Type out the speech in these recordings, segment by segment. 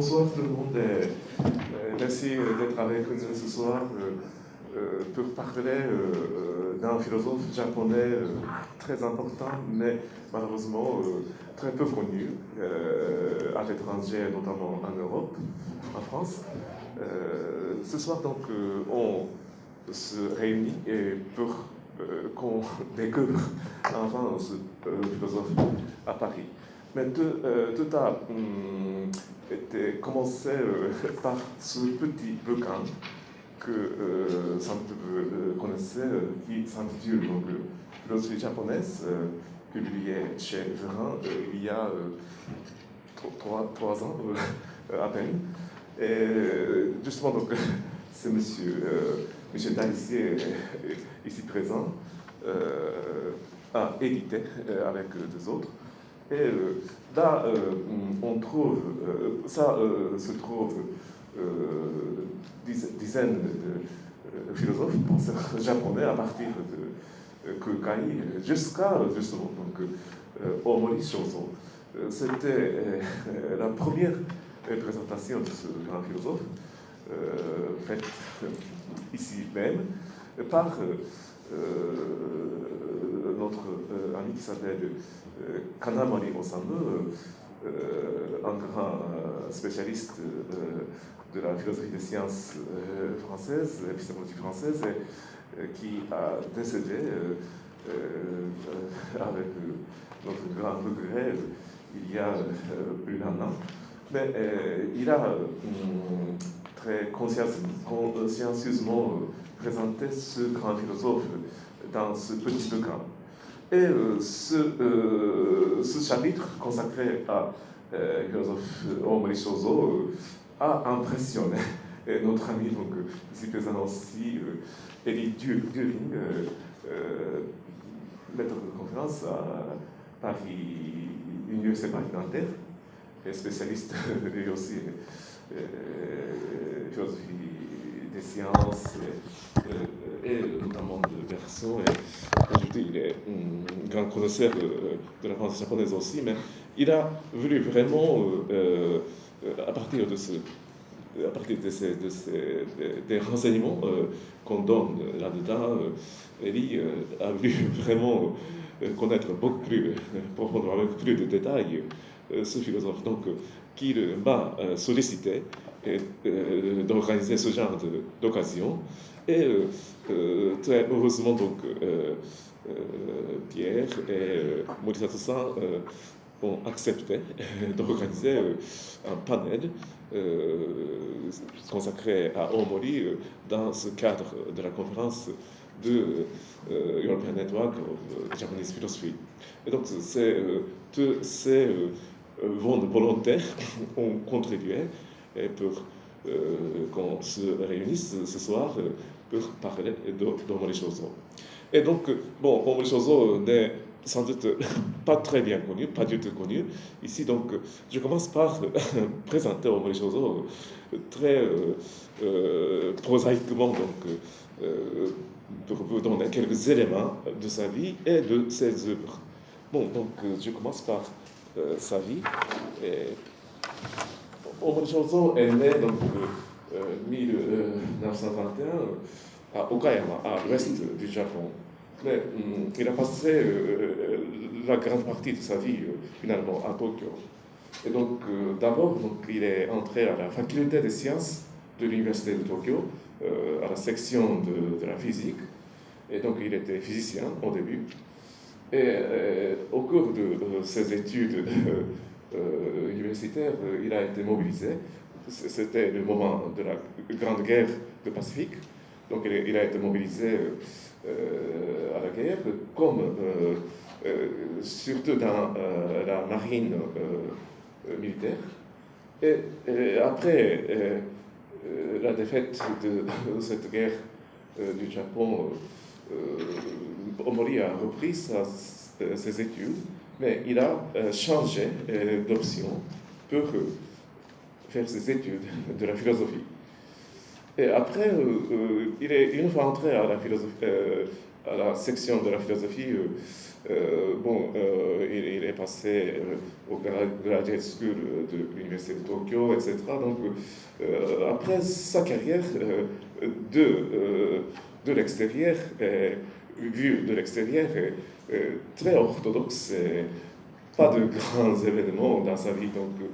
bonsoir tout le monde. merci d'être avec nous ce soir pour parler d'un philosophe japonais très important, mais malheureusement très peu connu à l'étranger, notamment en Europe, en France. ce soir, donc, on se réunit pour qu'on découvre enfin ce philosophe à Paris. Mais tout, euh, a hum, été commencé euh, par ce petit bouquin que euh, vous connaissez, qui s'intitule donc Philosophie japonaise, publié chez Verin il y a trois, ans à peine. Et justement, donc, c'est monsieur, monsieur Daissier, ici présent, a édité avec deux autres et euh, là, euh, on trouve, euh, ça se trouve dizaines de philosophes, penseurs japonais à partir de Kukai jusqu'à justement donc, Omori. C'était la première présentation de ce grand philosophe, faite ici même, par notre ami qui s'appelle Kanamori Osamu, un grand spécialiste de la philosophie des sciences françaises, l'épistémologie française, qui a décédé avec notre grand regret il y a plus d'un an. Mais il a très consciencieusement présenté ce grand philosophe dans ce petit bouquin. Et euh, ce, euh, ce, chapitre consacré à euh, philosophe Omri Shozo a impressionné. Notre ami, donc, ici présent aussi, Elie During, maître de conférence à Paris, Université Paris-Nanterre, spécialiste lui aussi philosophie des sciences et, notamment de Berceau. Et, il est un grand connaisseur de, la France japonaise aussi, mais il a voulu vraiment, euh, euh, à partir de ce à partir de ces, de ces des, renseignements euh, qu'on donne là-dedans, Elie a voulu vraiment connaître beaucoup plus profondément, avec plus de détails, ce philosophe. Qu'il m'a sollicité d'organiser ce genre d'occasion. Et euh, euh, très heureusement, donc, euh, Pierre et Morisato-san ont accepté d'organiser un panel consacré à Omori dans ce cadre de la conférence de European Network of Japanese Philosophy. Et donc, tous ces volontaires ont contribué pour qu'on se réunisse ce soir pour parler d'Omori Shozo. Et donc, bon, Omori Shozo n'est sans doute pas très bien connu, pas du tout connu. Ici, donc, je commence par présenter Omori Shozo très euh, euh, prosaïquement, donc, euh, pour vous donner quelques éléments de sa vie et de ses œuvres. Bon, donc, je commence par sa vie. Et... Shozo est né donc 1921 à Okayama, à l'ouest du Japon. Mais hum, il a passé euh, la grande partie de sa vie euh, finalement à Tokyo. Et donc euh, d'abord, il est entré à la faculté des sciences de l'université de Tokyo, à la section de, de, la physique. Et donc il était physicien au début. Et au cours de ses études universitaires, il a été mobilisé c'était le moment de la Grande Guerre du Pacifique. Donc il, a été mobilisé euh, à la guerre, comme euh, euh, surtout dans la marine militaire. Et, après la défaite de, cette guerre du Japon, Omori a repris ses études, mais il a changé d'option pour faire ses études de la philosophie. Et après, euh, euh, il est une fois entré à la philosophie, euh, à la section de la philosophie, bon, il, est passé au Graduate School de l'Université de Tokyo, etc. Donc, après sa carrière de, de l'extérieur, vu de l'extérieur, très orthodoxe, pas de grands événements dans sa vie. Donc,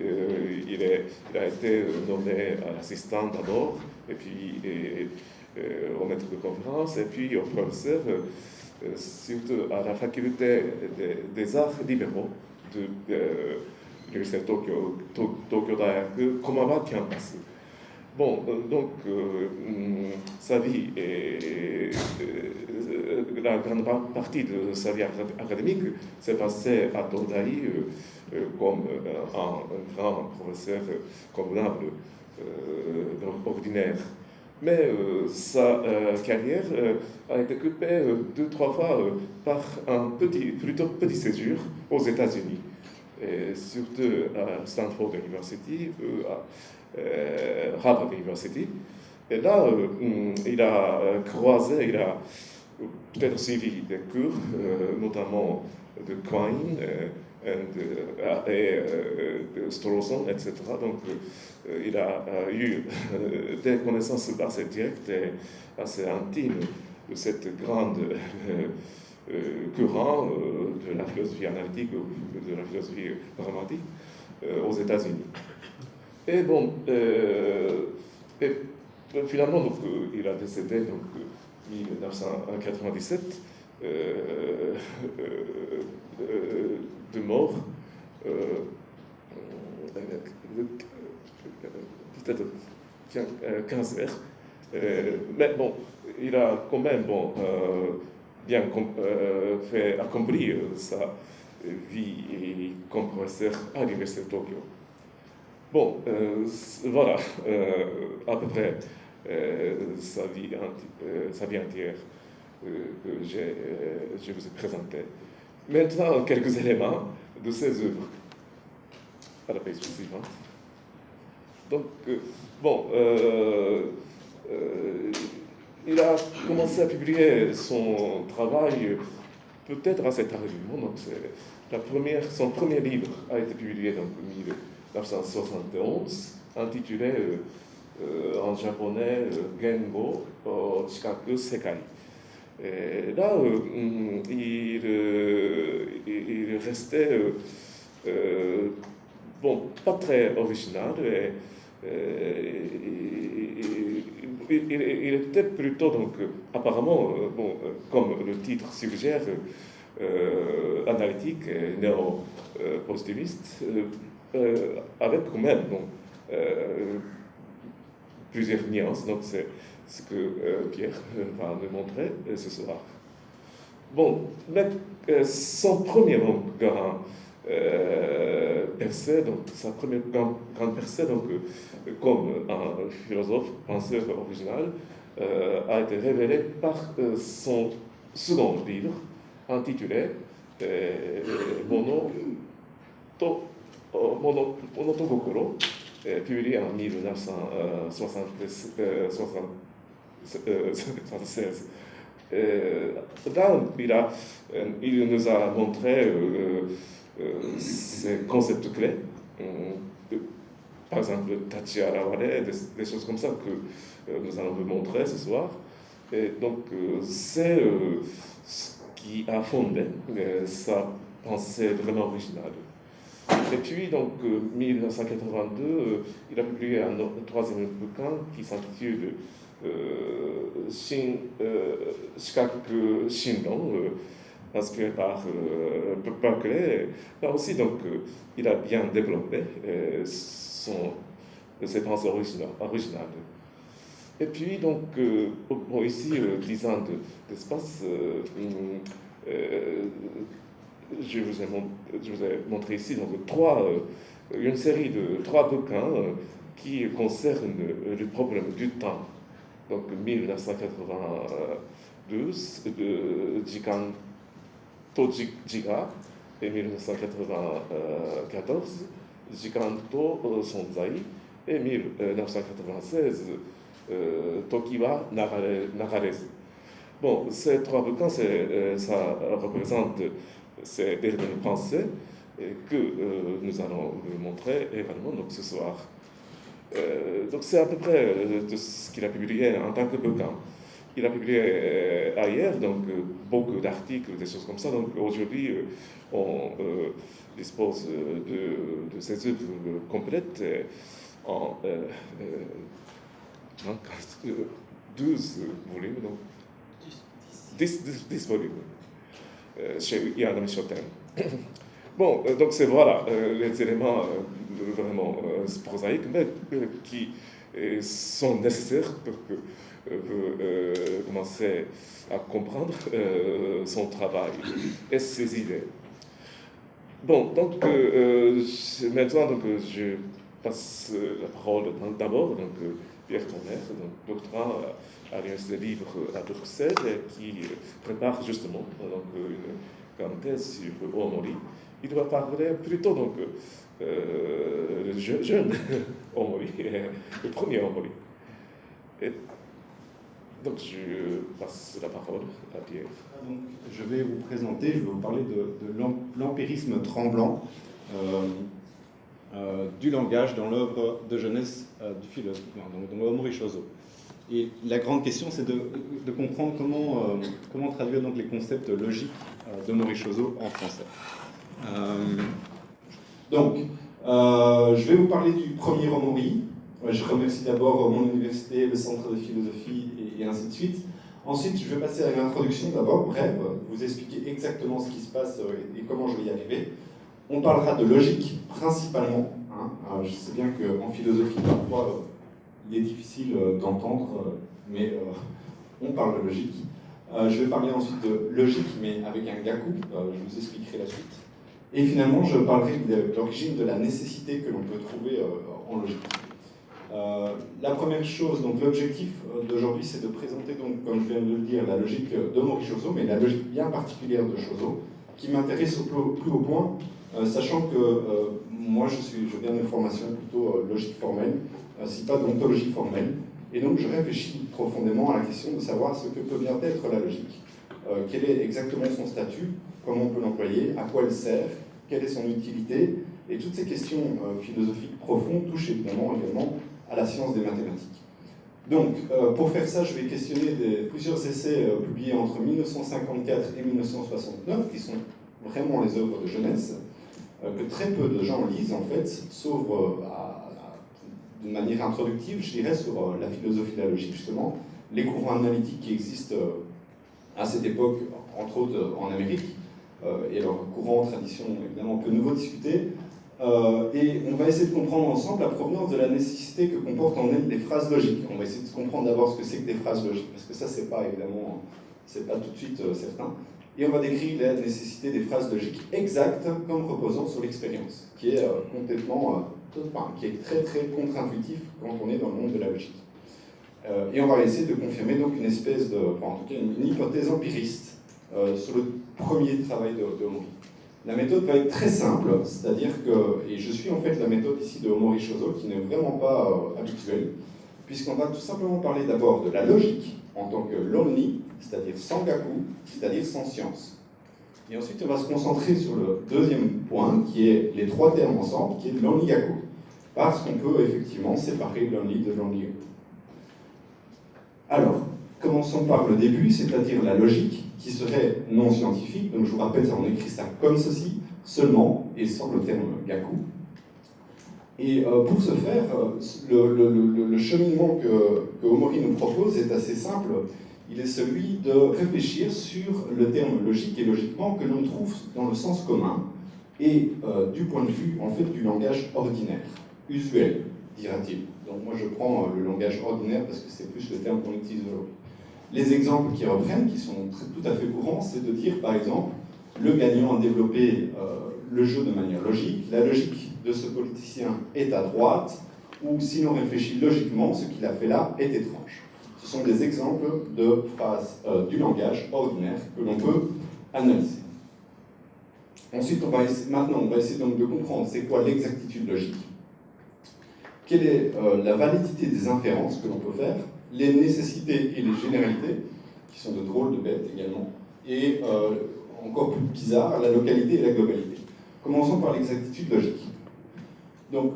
euh, il, a été nommé assistant d'abord, et puis euh, au maître de conférence, et puis au professeur, euh, surtout à la faculté des, arts libéraux de, l'Université de Tokyo, Tokyo Daigaku Komawa Campus. Bon, donc, mm, sa vie et la grande partie de sa vie académique s'est passée à Todai euh, comme euh, un, grand professeur convenable euh, ordinaire. Mais sa carrière a été coupée deux, trois fois par un petit, plutôt petit séjour aux États-Unis, surtout à Stanford University, à Harvard University. Et là, il a croisé, il a peut-être suivi des cours, notamment de Quine, et de Strawson, etc. Donc, euh, il a eu des connaissances assez directes et assez intimes de cette grande euh, courant euh, de la philosophie analytique ou de la philosophie dramatique aux États-Unis. Et bon, finalement, donc, il a décédé donc, en 1997 de mort, euh, peut-être cancer. Euh, mais bon, il a quand même bon, euh, bien fait accomplir sa vie comme professeur à l'Université de Tokyo. Bon, voilà à peu près sa, vie sa vie entière que je vous ai présentée. Maintenant, quelques éléments de ses œuvres. À la page suivante. Donc, euh, bon, euh, euh, il a commencé à publier son travail peut-être assez tardivement. Donc, la première, son premier livre a été publié en 1971, intitulé en japonais Gengo Chikaku Sekai. Et là, euh, il, euh, il, restait, euh, bon, pas très original, et, il, était plutôt, donc, apparemment, bon, comme le titre suggère, analytique néo-positiviste, avec quand même bon, plusieurs nuances. Donc, c'est ce que euh, Pierre euh, va nous montrer euh, ce soir. Bon, mais, son premier percée, donc sa première grande, percée, donc, comme un philosophe, penseur original, a été révélée par son second livre intitulé Mono to, Mono, publié en 1976. 1976. Euh, là, il, a, euh, il nous a montré euh, ces concepts clés, par exemple Tachi Arawale, des, des, choses comme ça que nous allons vous montrer ce soir. Et donc, c'est ce qui a fondé sa pensée vraiment originale. Et puis, donc, 1982, il a publié un, troisième bouquin qui s'intitule Shin, Shikaku Shinron, inspiré par Berkeley. Là aussi, donc, il a bien développé son, ses pensées originales. Et puis, donc, ici, 10 ans d'espace, je, vous ai je vous ai montré ici donc, trois, une série de trois bouquins qui concernent le problème du temps donc 1992, de Jikan to Jiga, et 1994, Jikan to Sonzai, et 1996, Toki wa Nagarezu. Bon, ces trois volcans, ça représente ces dernières pensées que nous allons vous montrer également donc, ce soir. donc c'est à peu près de ce qu'il a publié en tant que volcan. Il a publié ailleurs donc beaucoup d'articles, des choses comme ça. Donc aujourd'hui, on dispose de, de, ces œuvres complètes en 12 volumes, donc 10, 10, volumes chez Yann Michotin. Bon, donc c'est voilà les éléments vraiment prosaïques, mais qui sont nécessaires pour que vous commenciez à comprendre son travail et ses idées. Bon, donc maintenant, donc, je passe la parole d'abord donc Pierre Tonnerre, donc doctorant à l'Université libre à Bruxelles, qui prépare justement donc, une grande thèse sur Omori. Il va parler plutôt donc euh, jeune Omori, le premier Omori. Donc je passe la parole à Pierre. Ah, donc, je vais vous présenter, je vais vous parler de, l'empirisme tremblant. Euh, euh, du langage dans l'œuvre de jeunesse euh, du philosophe, donc dans Omori Shozo. Et la grande question, c'est de, comprendre comment, comment traduire donc les concepts logiques de Shozo en français. donc, je vais vous parler du premier Omori. Je remercie d'abord mon université, le centre de philosophie et, ainsi de suite. Ensuite, je vais passer à une introduction d'abord, bref, vous expliquer exactement ce qui se passe et comment je vais y arriver. On parlera de logique principalement. Hein. Euh, je sais bien qu'en philosophie, parfois, euh, il est difficile euh, d'entendre, mais on parle de logique. je vais parler ensuite de logique, mais avec un gaku. je vous expliquerai la suite. Et finalement, je parlerai de l'origine de la nécessité que l'on peut trouver en logique. La première chose, donc l'objectif d'aujourd'hui, c'est de présenter, donc, comme je viens de le dire, la logique de Mori mais la logique bien particulière de Shozo, qui m'intéresse au plus, haut point, euh, sachant que euh, moi je, suis, je viens d'une formation plutôt euh, logique formelle, si pas d'ontologie formelle, et donc je réfléchis profondément à la question de savoir ce que peut bien être la logique. quel est exactement son statut, comment on peut l'employer, à quoi elle sert, quelle est son utilité, et toutes ces questions philosophiques profondes touchent évidemment également à la science des mathématiques. Donc, pour faire ça, je vais questionner plusieurs essais publiés entre 1954 et 1969, qui sont vraiment les œuvres de jeunesse, euh, que très peu de gens lisent en fait, sauf euh, de manière introductive, je dirais, sur euh, la philosophie de la logique justement, les courants analytiques qui existent à cette époque, entre autres en Amérique, et leur courant, tradition évidemment, que nouveau discuter. Et on va essayer de comprendre ensemble la provenance de la nécessité que comportent en elles les phrases logiques. On va essayer de comprendre d'abord ce que c'est que des phrases logiques, parce que ça, c'est pas évidemment, c'est pas tout de suite certain et on va décrire la nécessité des phrases logiques exactes comme reposant sur l'expérience, qui est euh, complètement, euh, qui est très très contre-intuitif quand on est dans le monde de la logique. Euh, et on va essayer de confirmer donc une espèce de, en tout cas une, hypothèse empiriste sur le premier travail de, de Omori. La méthode va être très simple, c'est-à-dire que, et je suis en fait la méthode ici de Omori Shozo, qui n'est vraiment pas habituelle, puisqu'on va tout simplement parler d'abord de la logique en tant que l'omni, c'est-à-dire sans gaku, c'est-à-dire sans science. Et ensuite, on va se concentrer sur le deuxième point, qui est les trois termes ensemble, qui est l'only gaku. Parce qu'on peut effectivement séparer l'only de l'only gaku. Alors, commençons par le début, c'est-à-dire la logique, qui serait non scientifique. Donc je vous rappelle, on écrit ça comme ceci, seulement, et sans le terme gaku. Et euh, pour ce faire, euh, le, cheminement que, que Omori nous propose est assez simple il est celui de réfléchir sur le terme logique et logiquement que l'on trouve dans le sens commun et euh, du point de vue en fait du langage ordinaire, usuel, dira-t-il. Donc moi je prends le langage ordinaire parce que c'est plus le terme qu'on utilise aujourd'hui. Les exemples qui reprennent, qui sont tout à fait courants, c'est de dire par exemple le gagnant a développé euh, le jeu de manière logique, la logique de ce politicien est à droite, ou si l'on réfléchit logiquement, ce qu'il a fait là est étrange. Ce sont des exemples de phrases euh, du langage ordinaire que l'on peut analyser. Ensuite, on va maintenant, on va essayer donc de comprendre c'est quoi l'exactitude logique, quelle est euh, la validité des inférences que l'on peut faire, les nécessités et les généralités, qui sont de drôles de bêtes également, et euh, encore plus bizarre, la localité et la globalité. Commençons par l'exactitude logique. Donc,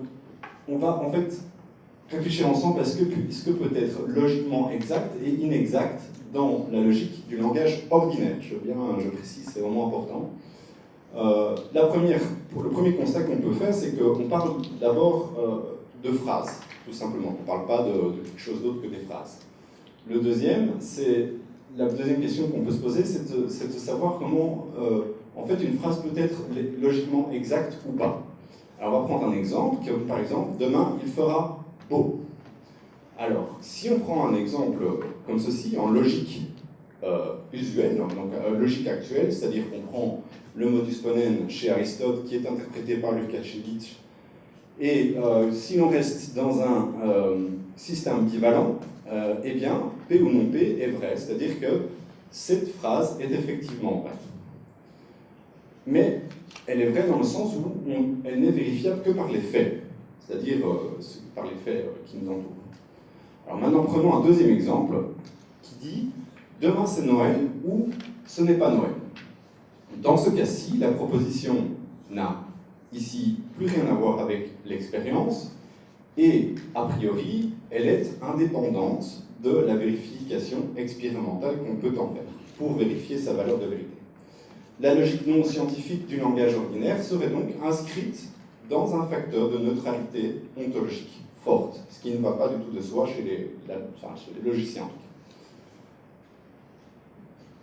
on va en fait réfléchir ensemble à ce que, ce que peut être logiquement exact et inexact dans la logique du langage ordinaire. Je, bien, je précise, c'est vraiment important. Euh, la première, le premier constat qu'on peut faire, c'est qu'on parle d'abord euh, de phrases, tout simplement. On ne parle pas de, quelque chose d'autre que des phrases. Le deuxième, c'est la deuxième question qu'on peut se poser, c'est de, savoir comment, euh, en fait, une phrase peut être logiquement exacte ou pas. Alors, on va prendre un exemple, par exemple, demain, il fera beau. Alors, si on prend un exemple comme ceci, en logique euh, usuelle, donc euh, logique actuelle, c'est-à-dire qu'on prend le modus ponens chez Aristote, qui est interprété par Lukács et euh, si on reste dans un système bivalent, eh bien, P ou non P est vrai, c'est-à-dire que cette phrase est effectivement vraie. Mais elle est vraie dans le sens où elle n'est vérifiable que par les faits, c'est-à-dire par les faits qui nous entourent. Alors maintenant, prenons un deuxième exemple qui dit « Demain c'est Noël » ou « Ce n'est pas Noël ». Dans ce cas-ci, la proposition n'a ici plus rien à voir avec l'expérience et, a priori, elle est indépendante de la vérification expérimentale qu'on peut en faire pour vérifier sa valeur de vérité. La logique non scientifique du langage ordinaire serait donc inscrite dans un facteur de neutralité ontologique forte, ce qui ne va pas du tout de soi chez les, logiciens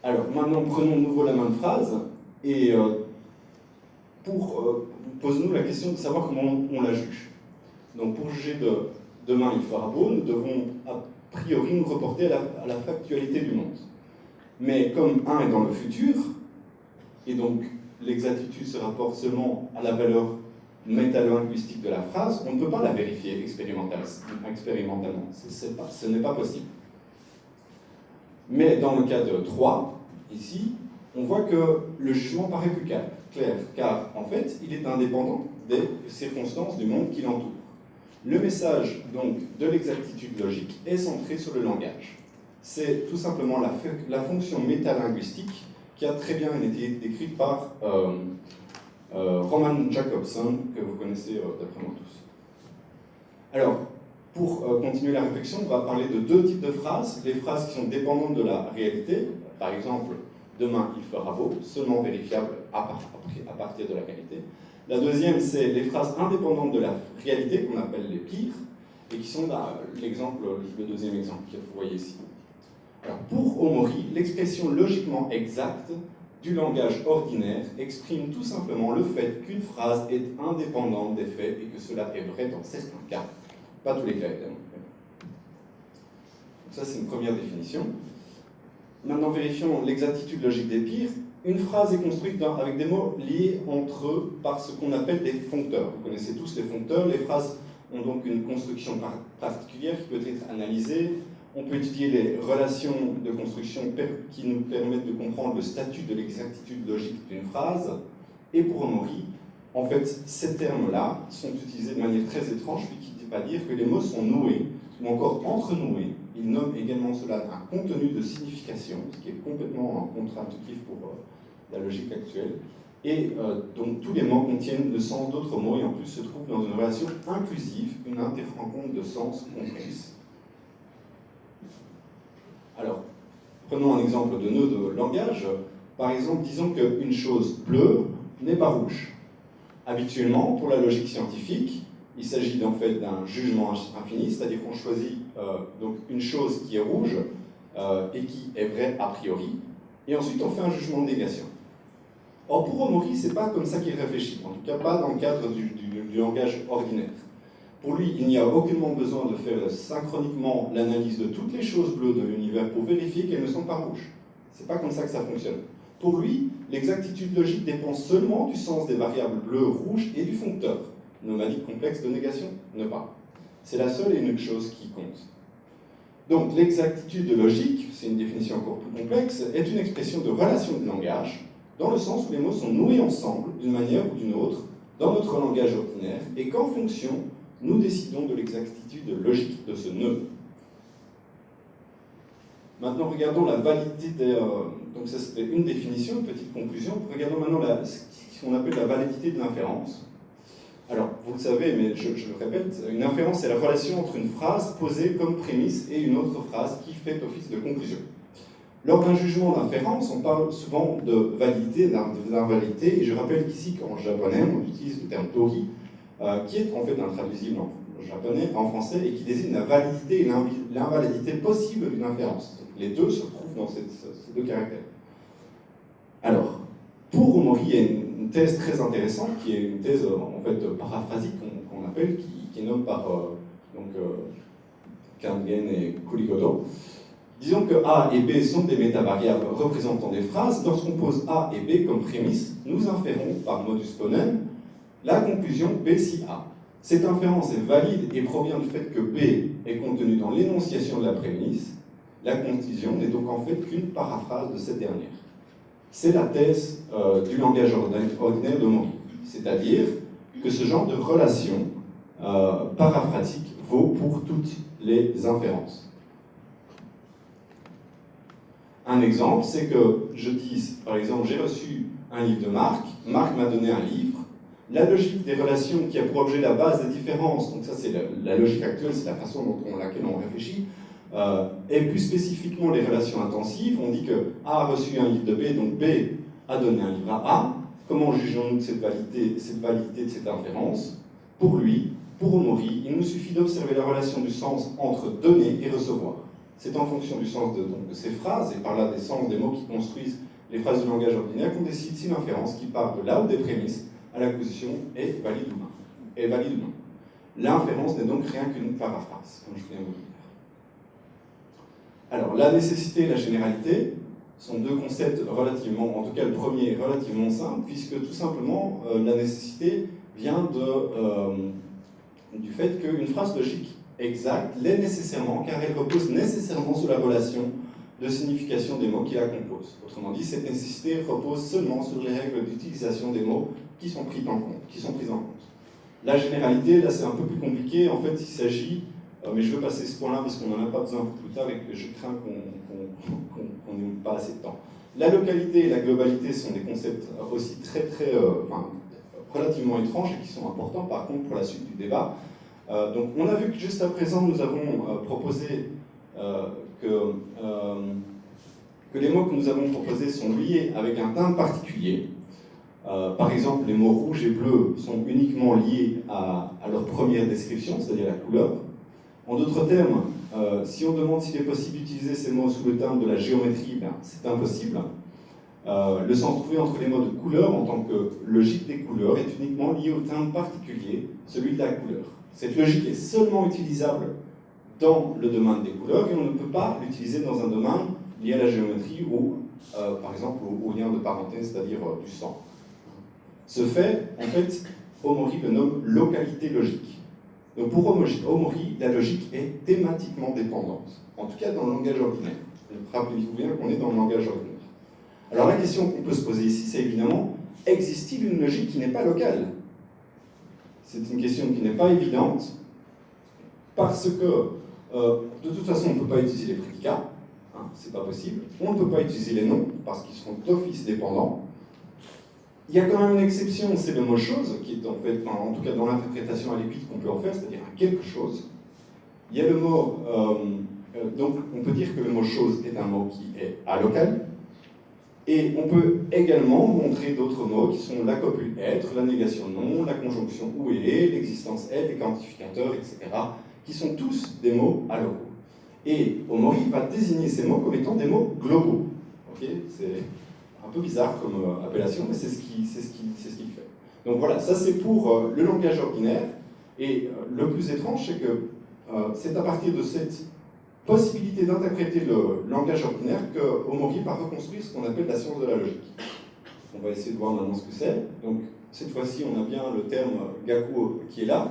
Alors maintenant prenons de nouveau la même phrase et euh, pour euh, posons-nous la question de savoir comment on, la juge. Donc pour juger de demain il fera beau, nous devons a priori nous reporter à la, à la factualité du monde. Mais comme 1 est dans le futur, et donc l'exactitude se rapporte seulement à la valeur métalo-linguistique de la phrase, on ne peut pas la vérifier expérimentalement. ce n'est pas possible. Mais dans le cas de 3, ici, on voit que le jugement paraît plus clair, car en fait, il est indépendant des circonstances du monde qui l'entoure. Le message donc de l'exactitude logique est centré sur le langage. C'est tout simplement la, fonction métalinguistique qui a très bien été décrite par euh, euh, Roman Jacobson, que vous connaissez euh, d'après moi tous. Alors, pour continuer la réflexion, on va parler de deux types de phrases. Les phrases qui sont dépendantes de la réalité, par exemple, demain il fera beau, seulement vérifiable à, partir de la réalité. La deuxième, c'est les phrases indépendantes de la réalité, qu'on appelle les pires, et qui sont l'exemple, le deuxième exemple que vous voyez ici. Alors, pour Omori, l'expression logiquement exacte du langage ordinaire exprime tout simplement le fait qu'une phrase est indépendante des faits et que cela est vrai dans certains cas. Pas tous les cas, évidemment. Ça, c'est une première définition. Maintenant, vérifions l'exactitude logique des pires. Une phrase est construite avec des mots liés entre eux par ce qu'on appelle des foncteurs. Vous connaissez tous les foncteurs. Les phrases ont donc une construction particulière qui peut être analysée on peut étudier les relations de construction qui nous permettent de comprendre le statut de l'exactitude logique d'une phrase. Et pour Omori, en fait, ces termes-là sont utilisés de manière très étrange, puis qui ne dit pas dire que les mots sont noués, ou encore entre-noués. Il nomme également cela un contenu de signification, ce qui est complètement contre-intuitif pour euh, la logique actuelle. Et euh, donc tous les mots contiennent le sens d'autres mots et en plus se trouvent dans une relation inclusive, une interrencontre de sens complexe. Alors, prenons un exemple de nœud de langage. Par exemple, disons qu'une chose bleue n'est pas rouge. Habituellement, pour la logique scientifique, il s'agit en fait d'un jugement infini, c'est-à-dire qu'on choisit euh, donc une chose qui est rouge euh, et qui est vraie a priori, et ensuite on fait un jugement de négation. Or pour Omori, c'est pas comme ça qu'il réfléchit, en tout cas pas dans le cadre du langage ordinaire. Pour lui, il n'y a aucunement besoin de faire synchroniquement l'analyse de toutes les choses bleues de l'univers pour vérifier qu'elles ne sont pas rouges. C'est pas comme ça que ça fonctionne. Pour lui, l'exactitude logique dépend seulement du sens des variables bleues, rouges et du foncteur. Nomadique complexe de négation Ne pas. C'est la seule et unique chose qui compte. Donc l'exactitude logique, c'est une définition encore plus complexe, est une expression de relation de langage, dans le sens où les mots sont noués ensemble, d'une manière ou d'une autre, dans notre langage ordinaire, et qu'en fonction nous décidons de l'exactitude logique de ce nœud. Maintenant, regardons la validité des... donc ça, c'était une définition, une petite conclusion. Regardons maintenant ce qu'on appelle la validité de l'inférence. Alors, vous le savez, mais je, le répète, une inférence, c'est la relation entre une phrase posée comme prémisse et une autre phrase qui fait office de conclusion. Lors d'un jugement d'inférence, on parle souvent de validité, d'invalidité, et je rappelle qu'ici, qu'en japonais, on utilise le terme tori, euh, qui est en fait intraduisible en japonais, en français, et qui désigne la validité et l'invalidité possible d'une inférence. les deux se retrouvent dans ces deux caractères. Alors, pour Omori, une, thèse très intéressante, qui est une thèse en fait paraphrasique qu'on appelle, qui, est nommée par euh, donc, euh, et Kurigodo, Disons que A et B sont des métavariables représentant des phrases. Lorsqu'on pose A et B comme prémisse, nous inférons par modus ponens la conclusion B si A. Cette inférence est valide et provient du fait que B est contenu dans l'énonciation de la prémisse. La conclusion n'est donc en fait qu'une paraphrase de cette dernière. C'est la thèse euh, du langage ordinaire de Mori. C'est-à-dire que ce genre de relation euh, vaut pour toutes les inférences. Un exemple, c'est que je dis, par exemple, j'ai reçu un livre de Marc, Marc m'a donné un livre, la logique des relations qui a pour objet la base des différences, donc ça c'est la, logique actuelle, c'est la façon dont laquelle on réfléchit, euh, et plus spécifiquement les relations intensives, on dit que A a reçu un livre de B, donc B a donné un livre à A. Comment jugeons-nous cette validité, cette validité de cette inférence? Pour lui, pour Omori, il nous suffit d'observer la relation du sens entre donner et recevoir. C'est en fonction du sens de, ces phrases, et par là des sens des mots qui construisent les phrases du langage ordinaire, qu'on décide si l'inférence qui part de là ou des prémices à l'acquisition est valide ou non. Est valide ou non. L'inférence n'est donc rien qu'une paraphrase, comme je viens vous dire. Alors, la nécessité et la généralité sont deux concepts relativement, en tout cas le premier relativement simple, puisque tout simplement, euh, la nécessité vient euh, du fait qu'une phrase logique exacte l'est nécessairement, car elle repose nécessairement sur la relation de signification des mots qui la composent. Autrement dit, cette nécessité repose seulement sur les règles d'utilisation des mots qui sont prises en compte. Qui sont prises en compte. La généralité, là c'est un peu plus compliqué, en fait il s'agit, mais je veux passer ce point-là parce qu'on n'en a pas besoin pour plus tard et que je crains qu'on n'ait pas assez de temps. La localité et la globalité sont des concepts aussi très très, euh, enfin, relativement étranges et qui sont importants par contre pour la suite du débat. Euh, donc on a vu que juste à présent nous avons euh, proposé euh, que, que les mots que nous avons proposés sont liés avec un timbre particulier. par exemple, les mots rouge et bleu sont uniquement liés à, leur première description, c'est-à-dire la couleur. En d'autres termes, si on demande s'il est possible d'utiliser ces mots sous le timbre de la géométrie, ben, c'est impossible. le sens trouvé entre les mots de couleur en tant que logique des couleurs est uniquement lié au timbre particulier, celui de la couleur. Cette logique est seulement utilisable dans le domaine des couleurs et on ne peut pas l'utiliser dans un domaine lié à la géométrie ou, euh, par exemple, au, lien de parenté, c'est-à-dire euh, du sang. Ce fait, en fait, Omori le nomme localité logique. Donc pour Omori, la logique est thématiquement dépendante, en tout cas dans le langage ordinaire. Rappelez-vous bien qu'on est dans le langage ordinaire. Alors la question qu'on peut se poser ici, c'est évidemment, existe-t-il une logique qui n'est pas locale? C'est une question qui n'est pas évidente, parce que euh, de toute façon, on ne peut pas utiliser les prédicats, hein, c'est pas possible. On ne peut pas utiliser les noms, parce qu'ils seront d'office dépendants. Il y a quand même une exception, c'est le mot chose, qui est en fait, en tout cas dans l'interprétation à l'épite qu'on peut en faire, c'est-à-dire quelque chose. Il y a le mot, euh, euh, donc on peut dire que le mot chose est un mot qui est allocal, et on peut également montrer d'autres mots qui sont la copule être, la négation non, la conjonction où est, l'existence est, les quantificateurs, etc., qui sont tous des mots allocaux. Et Omori va désigner ces mots comme étant des mots globaux. c'est un peu bizarre comme euh, appellation, mais c'est ce qu'il ce qui, ce fait. Donc voilà, ça c'est pour euh, le langage ordinaire. Et euh, le plus étrange, c'est que c'est à partir de cette possibilité d'interpréter le langage ordinaire que Omori va reconstruire ce qu'on appelle la science de la logique. On va essayer de voir maintenant ce que c'est. Donc, cette fois-ci, on a bien le terme Gaku qui est là.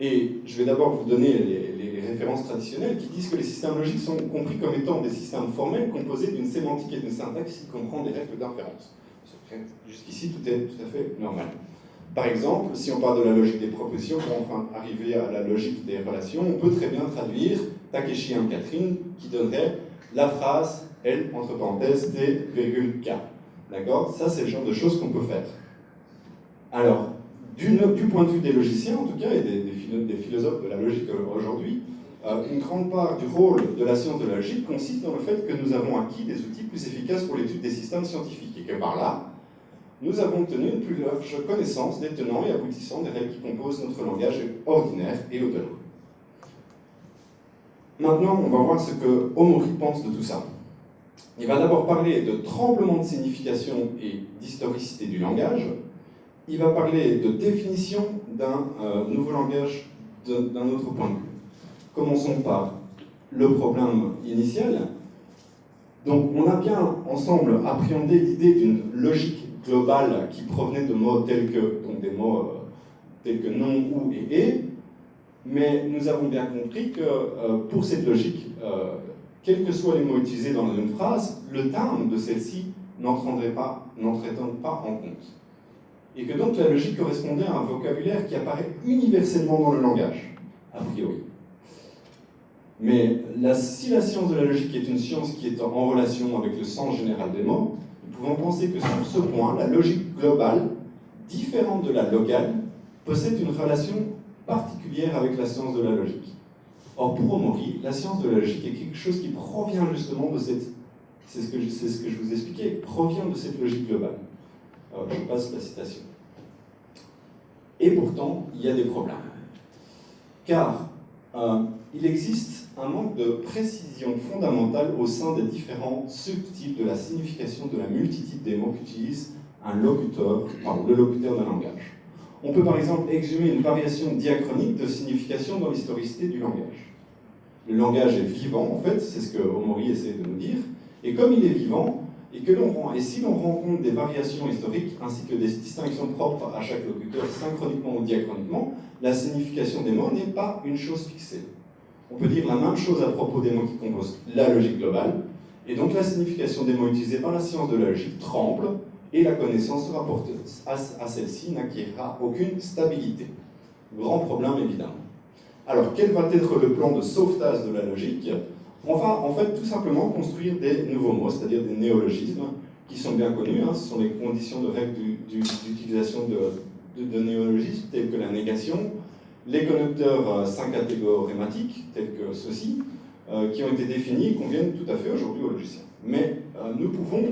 Et je vais d'abord vous donner les, références traditionnelles qui disent que les systèmes logiques sont compris comme étant des systèmes formels composés d'une sémantique et d'une syntaxe qui comprend des règles d'inférence. Jusqu'ici, tout est tout à fait normal. Par exemple, si on parle de la logique des propositions, pour enfin arriver à la logique des relations, on peut très bien traduire Takeshi et Catherine, qui donnerait la phrase, elle, entre parenthèses, T, virgule, K. D'accord? Ça, c'est le genre de choses qu'on peut faire. Alors, du, point de vue des logiciens, en tout cas, et des, philosophes de la logique aujourd'hui, une grande part du rôle de la science de la logique consiste dans le fait que nous avons acquis des outils plus efficaces pour l'étude des systèmes scientifiques, et que par là, nous avons obtenu une plus large connaissance des tenants et aboutissants des règles qui composent notre langage ordinaire et au-delà. Maintenant, on va voir ce que Omori pense de tout ça. Il va d'abord parler de tremblement de signification et d'historicité du langage. Il va parler de définition d'un euh, nouveau langage d'un autre point de vue. Commençons par le problème initial. Donc, on a bien ensemble appréhendé l'idée d'une logique globale qui provenait de mots tels que, donc des mots euh, tels que non, ou et et, mais nous avons bien compris que euh, pour cette logique, euh, quels que soient les mots utilisés dans une phrase, le terme de celle-ci n'entrerait pas, pas en compte. Et que donc la logique correspondait à un vocabulaire qui apparaît universellement dans le langage, a priori. Mais si la science de la logique est une science qui est en relation avec le sens général des mots, nous pouvons penser que sur ce point, la logique globale, différente de la locale, possède une relation particulière avec la science de la logique. Or, pour Omori, la science de la logique est quelque chose qui provient justement de cette... C'est ce, que je, ce que je vous expliquais, provient de cette logique globale. Je passe la citation. Et pourtant, il y a des problèmes. Car euh, il existe un manque de précision fondamentale au sein des différents subtypes de la signification de la multitude des mots qu'utilise un locuteur, le locuteur d'un langage. On peut par exemple exhumer une variation diachronique de signification dans l'historicité du langage. Le langage est vivant, en fait, c'est ce que Omori essaie de nous dire, et comme il est vivant, et, que et si l'on rencontre des variations historiques ainsi que des distinctions propres à chaque locuteur synchroniquement ou diachroniquement, la signification des mots n'est pas une chose fixée. On peut dire la même chose à propos des mots qui composent la logique globale, et donc la signification des mots utilisés par la science de la logique tremble, et la connaissance rapporteuse à, celle-ci n'acquérera aucune stabilité. Grand problème évidemment. Alors quel va être le plan de sauvetage de la logique? On va en fait tout simplement construire des nouveaux mots, c'est-à-dire des néologismes, qui sont bien connus, hein. ce sont les conditions de règle d'utilisation de, néologismes tels que la négation, les connecteurs euh, syncatégorématiques tels que ceux-ci, euh, qui ont été définis et conviennent tout à fait aujourd'hui aux logiciens. Mais euh, nous pouvons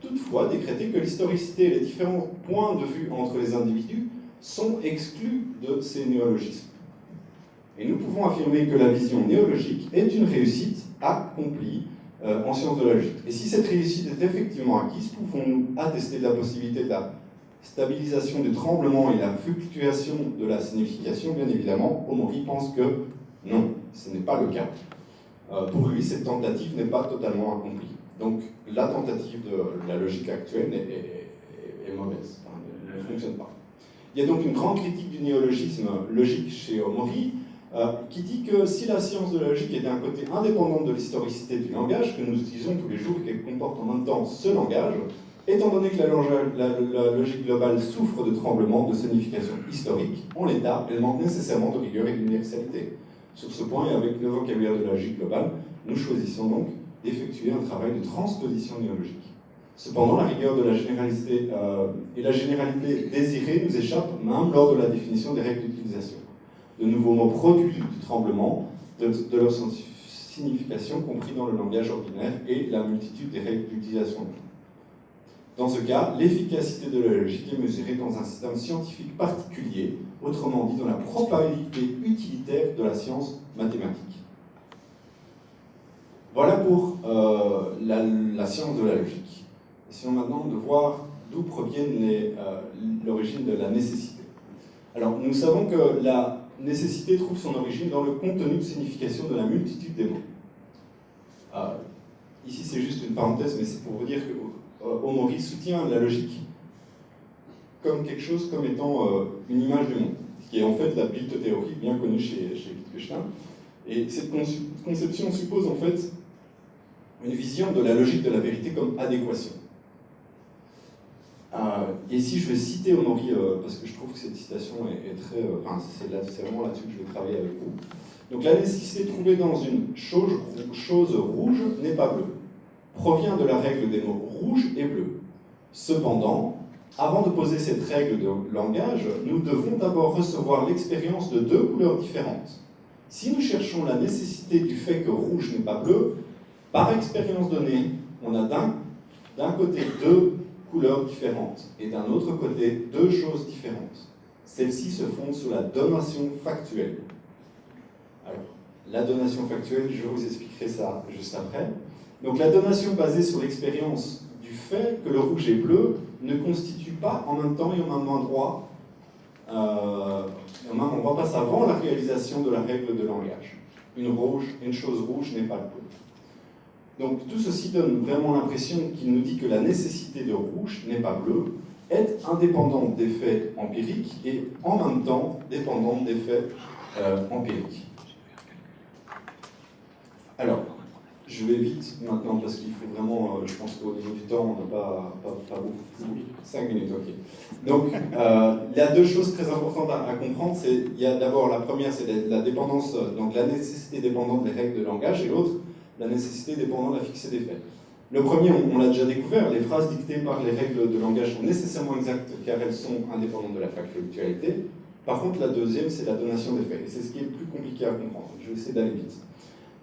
toutefois décréter que l'historicité et les différents points de vue entre les individus sont exclus de ces néologismes. Et nous pouvons affirmer que la vision néologique est une réussite accomplie euh, en sciences de la logique. Et si cette réussite est effectivement acquise, pouvons-nous attester de la possibilité de la stabilisation du tremblement et la fluctuation de la signification? Bien évidemment, Omori pense que non, ce n'est pas le cas. Euh, pour lui, cette tentative n'est pas totalement accomplie. Donc la tentative de la logique actuelle est, mauvaise, elle ne fonctionne pas. Il y a donc une grande critique du néologisme logique chez Omori, euh, qui dit que si la science de la logique est d'un côté indépendante de l'historicité du langage, que nous utilisons tous les jours et qu'elle comporte en même temps ce langage, étant donné que la, la, logique globale souffre de tremblements de signification historique, en l'état, elle manque nécessairement de rigueur et d'universalité. Sur ce point, et avec le vocabulaire de la logique globale, nous choisissons donc d'effectuer un travail de transposition néologique. Cependant, la rigueur de la généralité euh, et la généralité désirée nous échappent même lors de la définition des règles d'utilisation. De nouveaux mots produits du tremblement, de, leur signification compris dans le langage ordinaire et la multitude des règles d'utilisation. Dans ce cas, l'efficacité de la logique est mesurée dans un système scientifique particulier, autrement dit dans la probabilité utilitaire de la science mathématique. Voilà pour euh, la, science de la logique. Essayons maintenant de voir d'où provient euh, l'origine de la nécessité. Alors, nous savons que la nécessité trouve son origine dans le contenu de signification de la multitude des mots. Euh, ici, c'est juste une parenthèse, mais c'est pour vous dire que Omori soutient la logique comme quelque chose comme étant une image du monde, qui est en fait la théorie bien connue chez, chez Wittgenstein. Et cette conception suppose en fait une vision de la logique de la vérité comme adéquation. Et ici, je vais citer Honori, parce que je trouve que cette citation est, très... Enfin, c'est vraiment là-dessus que je vais travailler avec vous. Donc la nécessité trouvée dans une chose, chose rouge n'est pas bleue, provient de la règle des mots rouge et bleu. Cependant, avant de poser cette règle de langage, nous devons d'abord recevoir l'expérience de deux couleurs différentes. Si nous cherchons la nécessité du fait que rouge n'est pas bleu, par expérience donnée, on a d'un côté deux couleurs différentes et d'un autre côté deux choses différentes. Celles-ci se fondent sur la donation factuelle. Alors, la donation factuelle, je vous expliquerai ça juste après. Donc la donation basée sur l'expérience du fait que le rouge est bleu ne constitue pas en même temps et en même endroit, euh, en même endroit passe avant la réalisation de la règle de langage. Une, rouge, une chose rouge n'est pas bleu. Donc tout ceci donne vraiment l'impression qu'il nous dit que la nécessité de rouge n'est pas bleu, est indépendante des faits empiriques et en même temps dépendante des faits euh, empiriques. Alors, je vais vite maintenant parce qu'il faut vraiment, euh, je pense qu'au niveau du temps, on n'a pas, pas, beaucoup. 5 minutes, ok. Donc, euh, il y a deux choses très importantes à, comprendre. Il y a d'abord la première, c'est la, dépendance, donc la nécessité dépendante des règles de langage, et l'autre, la nécessité dépendante de la fixée des faits. Le premier, on, l'a déjà découvert, les phrases dictées par les règles de langage sont nécessairement exactes car elles sont indépendantes de la factualité. Par contre, la deuxième, c'est la donation des faits. Et c'est ce qui est le plus compliqué à comprendre. Je vais essayer d'aller vite.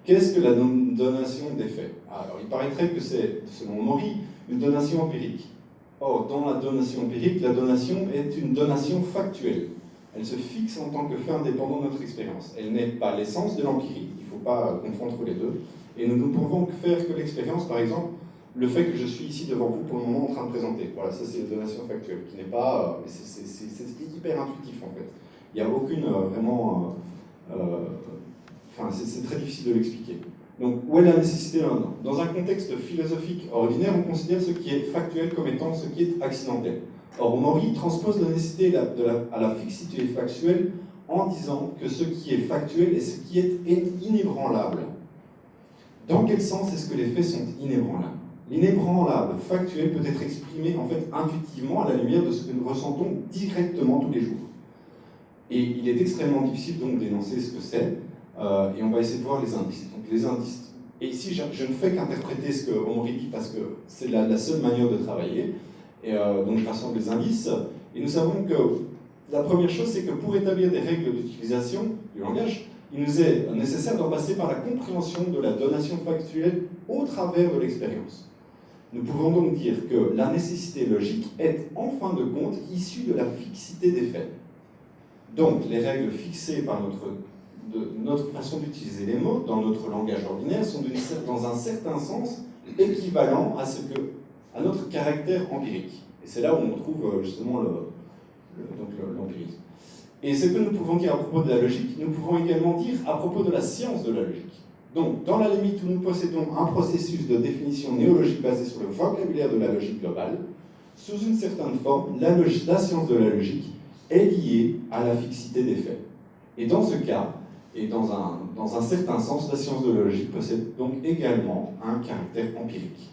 Qu'est-ce que la donation des faits? Alors, il paraîtrait que c'est, selon Maury, une donation empirique. Or, dans la donation empirique, la donation est une donation factuelle. Elle se fixe en tant que fait indépendant de notre expérience. Elle n'est pas l'essence de l'empirie, il ne faut pas confondre les deux. Et nous ne pouvons faire que l'expérience, par exemple, le fait que je suis ici devant vous pour le moment en train de présenter. Voilà, ça c'est une donation factuelle, qui n'est pas... Euh, c'est hyper intuitif en fait. Il n'y a aucune euh, vraiment... Euh, Enfin, c'est très difficile de l'expliquer. Donc, où est la nécessité maintenant Dans un contexte philosophique ordinaire, on considère ce qui est factuel comme étant ce qui est accidentel. Or, Maury transpose la nécessité à la fixité factuelle en disant que ce qui est factuel est ce qui est inébranlable. Dans quel sens est-ce que les faits sont inébranlables L'inébranlable factuel peut être exprimé en fait intuitivement à la lumière de ce que nous ressentons directement tous les jours. Et il est extrêmement difficile donc d'énoncer ce que c'est, euh, et on va essayer de voir les indices. Donc les indices. Et ici, je, ne fais qu'interpréter ce que dit parce que c'est la, seule manière de travailler. Et euh, donc je rassemble les indices. Et nous savons que la première chose, c'est que pour établir des règles d'utilisation du langage, il nous est nécessaire d'en passer par la compréhension de la donation factuelle au travers de l'expérience. Nous pouvons donc dire que la nécessité logique est en fin de compte issue de la fixité des faits. Donc les règles fixées par notre façon d'utiliser les mots dans notre langage ordinaire sont dans un certain sens équivalents à, ce que, à notre caractère empirique. Et c'est là où on trouve euh, justement l'empirisme. Et ce que nous pouvons dire à propos de la logique, nous pouvons également dire à propos de la science de la logique. Donc, dans la limite où nous possédons un processus de définition néologique basé sur le vocabulaire de la logique globale, sous une certaine forme, la, science de la logique est liée à la fixité des faits. Et dans ce cas, et dans un, dans un certain sens, la science de la logique possède donc également un caractère empirique.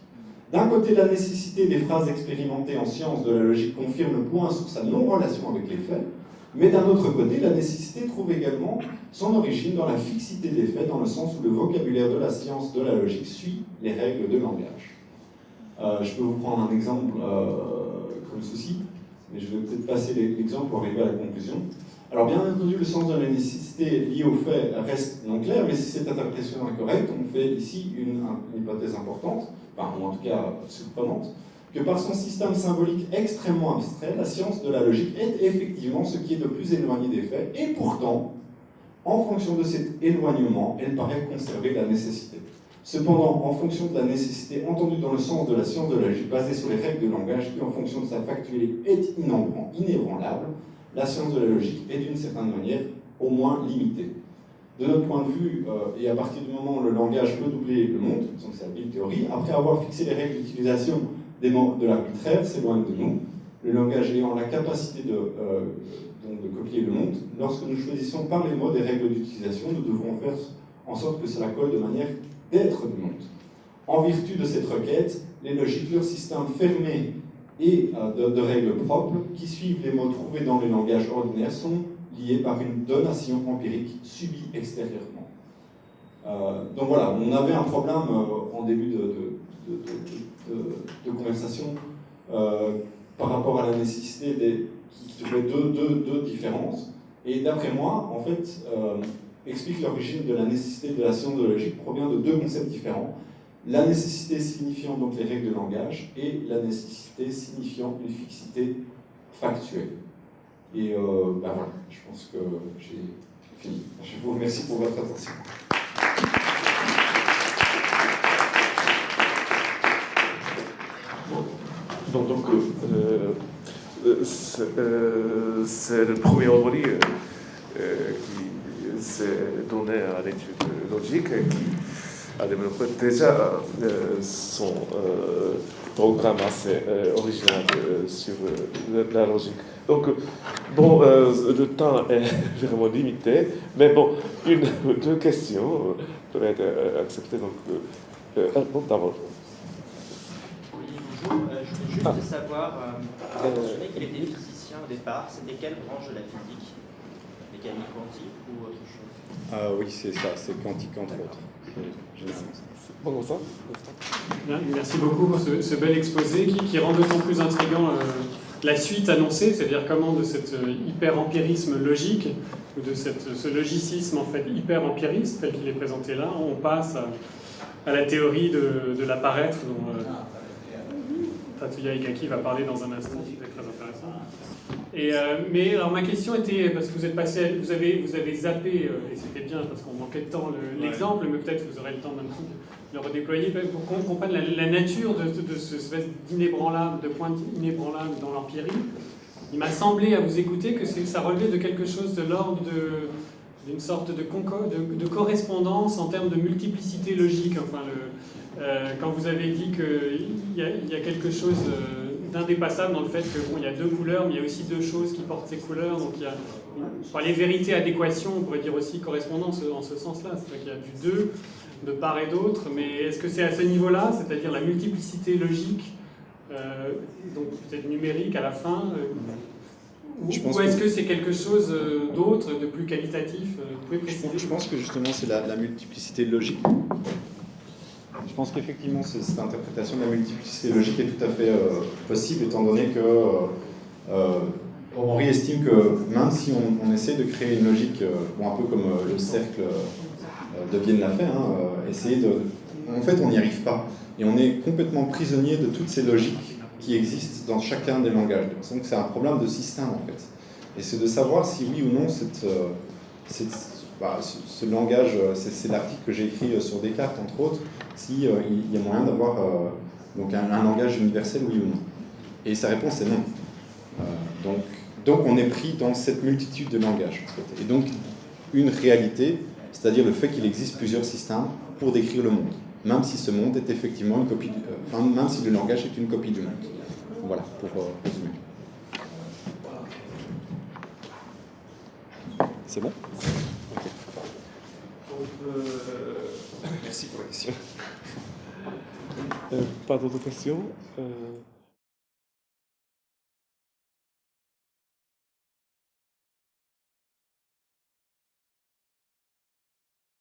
D'un côté, la nécessité des phrases expérimentées en science de la logique confirme le point sur sa non-relation avec les faits, mais d'un autre côté, la nécessité trouve également son origine dans la fixité des faits, dans le sens où le vocabulaire de la science de la logique suit les règles de langage. Euh, je peux vous prendre un exemple euh, comme ceci, mais je vais peut-être passer l'exemple pour arriver à la conclusion. Alors bien entendu, le sens de la nécessité lié au fait reste non clair, mais si cette interprétation est correcte, on fait ici une, hypothèse importante, ou en tout cas surprenante, que par son système symbolique extrêmement abstrait, la science de la logique est effectivement ce qui est le plus éloigné des faits, et pourtant, en fonction de cet éloignement, elle paraît conserver la nécessité. Cependant, en fonction de la nécessité entendue dans le sens de la science de la logique basée sur les règles de langage qui, en fonction de sa factualité, est inébranlable, la science de la logique est d'une certaine manière au moins limitée. De notre point de vue, euh, et à partir du moment où le langage peut doubler le monde, donc c'est la bille théorie, après avoir fixé les règles d'utilisation de l'arbitraire, s'éloigne de nous, le langage ayant la capacité de, euh, de copier le monde, lorsque nous choisissons par les mots des règles d'utilisation, nous devons faire en sorte que cela colle de manière d'être du monde. En vertu de cette requête, les logiques, leur système fermé et de, de, règles propres qui suivent les mots trouvés dans les langages ordinaires sont liés par une donation empirique subie extérieurement. donc voilà, on avait un problème en début de conversation par rapport à la nécessité des, qui trouvait deux, deux, deux différences. Et d'après moi, en fait, euh, explique l'origine de la nécessité de la science de logique provient de deux concepts différents. La nécessité signifiant donc les règles de langage et la nécessité signifiant une fixité factuelle. Et euh, ben voilà, je pense que j'ai fini. Je vous remercie pour votre attention. Donc, euh, euh, c'est le premier euh, qui s'est donné à l'étude logique et qui a développé déjà son programme assez original sur la logique. Donc, bon, le temps est vraiment limité, mais bon, une deux questions peuvent être acceptées. Donc, bon, d'abord. Juste savoir vous avez mentionné qu'il était physicien au départ. C'était quelle branche de la physique? Mécanique quantique ou autre chose? Ah, Oui, c'est ça, c'est quantique entre autres. Bon, ça. Merci beaucoup pour ce, bel exposé qui, rend d'autant plus intriguant euh, la suite annoncée, c'est-à-dire comment de cet euh, hyper-empirisme logique, ou de cette, ce logicisme en fait hyper-empiriste tel qu'il est présenté là, on passe à, la théorie de, de l'apparaître dont euh, Tatsuya Ikaki va parler dans un instant, c'est très intéressant. Et, euh, mais alors ma question était, parce que vous êtes passé, vous avez, vous avez zappé, euh, et c'était bien parce qu'on manquait de temps l'exemple, mais peut-être vous aurez le temps maintenant de le redéployer pour qu'on comprenne la, nature de, de, ce espèce d'inébranlable, de point inébranlable dans l'empirie. Il m'a semblé à vous écouter que ça relevait de quelque chose de l'ordre d'une sorte de, de, correspondance en termes de multiplicité logique. Enfin, le, quand vous avez dit qu'il y, y, a quelque chose euh, d'indépassable dans le fait qu'il bon, y a deux couleurs, mais il y a aussi deux choses qui portent ces couleurs. Donc il y a enfin, les vérités adéquation, on pourrait dire aussi correspondance en ce sens-là. C'est-à-dire qu'il y a du deux de part et d'autre, mais est-ce que c'est à ce niveau-là, c'est-à-dire la multiplicité logique, euh, donc peut-être numérique à la fin ou, est-ce que, c'est quelque chose d'autre, de plus qualitatif Vous pouvez je, pense que justement c'est la, la multiplicité logique je pense qu'effectivement, cette interprétation de la multiplicité logique est tout à fait euh, possible, étant donné que euh, Henri estime que même si on, essaie de créer une logique, euh, bon, un peu comme le cercle de Vienne l'a fait, hein, essayer de... En fait, on n'y arrive pas. Et on est complètement prisonnier de toutes ces logiques qui existent dans chacun des langages. Donc c'est un problème de système, en fait. Et c'est de savoir si oui ou non bah, ce, langage, euh, c'est l'article que j'ai écrit euh, sur Descartes, entre autres, s'il euh, il y a moyen d'avoir donc un, langage universel, oui ou non. Et sa réponse est non. donc, donc on est pris dans cette multitude de langages. Et donc une réalité, c'est-à-dire le fait qu'il existe plusieurs systèmes pour décrire le monde, même si ce monde est effectivement une copie, même si le langage est une copie du monde. Voilà, pour résumer. C'est bon? Merci pour la question. Euh, pas d'autres questions euh,